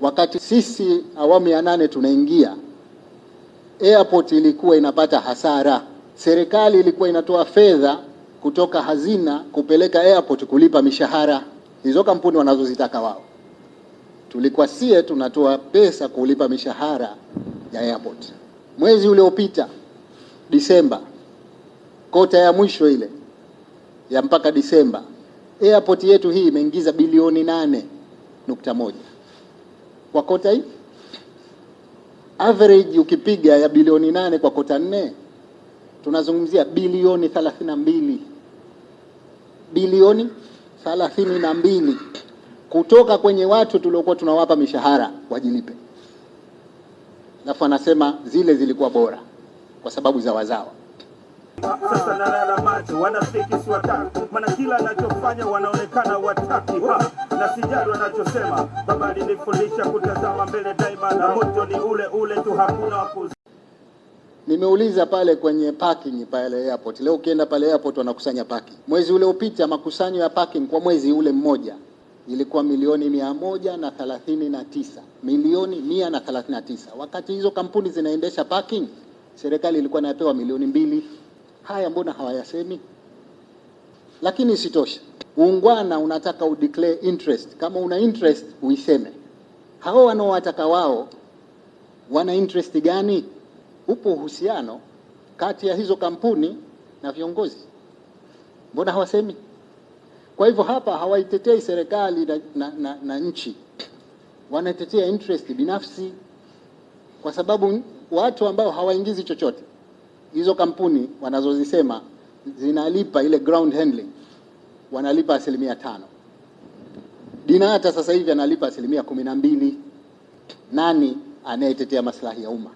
Wakati sisi awamu ya nane tunaingia, airport ilikuwa inapata hasara. Serikali ilikuwa inatoa fedha kutoka hazina kupeleka airport kulipa mishahara hizo kampuni wanazozitaka wao. Tulikuwa sie tunatoa pesa kulipa mishahara ya airport. Mwezi uliopita Disemba, kota ya mwisho ile ya mpaka Disemba, airport yetu hii imeingiza bilioni nane nukta moja kwa kota hii. Average ukipiga ya bilioni nane kwa kota nne, tunazungumzia bilioni thelathini na mbili bilioni thelathini na mbili kutoka kwenye watu tuliokuwa tunawapa mishahara wajilipe, alafu anasema zile zilikuwa bora kwa sababu za wazawa. Sasa nalala macho, wanafiki si wataki, maana kila anachofanya wanaonekana wataki ha, na sijali wanachosema. Baba alinifundisha kutazama mbele daima, na moto ni ule ule tu, hakuna wakuzi Nimeuliza pale kwenye parking pale airport. Leo ukienda pale airport wanakusanya parking. Mwezi ule upita makusanyo ya parking kwa mwezi ule mmoja ilikuwa milioni mia moja na thelathini na tisa milioni mia na thelathini na tisa Wakati hizo kampuni zinaendesha parking, serikali ilikuwa inapewa milioni mbili. Haya mbona hawayasemi? Lakini isitoshe, uungwana unataka udeclare interest. Kama una interest uiseme. Hao wanaowataka wao wana interest gani? Upo uhusiano kati ya hizo kampuni na viongozi, mbona hawasemi? Kwa hivyo hapa hawaitetei serikali na, na, na, na nchi, wanatetea interest binafsi, kwa sababu watu ambao hawaingizi chochote, hizo kampuni wanazozisema zinalipa ile ground handling, wanalipa asilimia tano. Dinata sasa hivi analipa asilimia kumi na mbili. Nani anayetetea maslahi ya umma?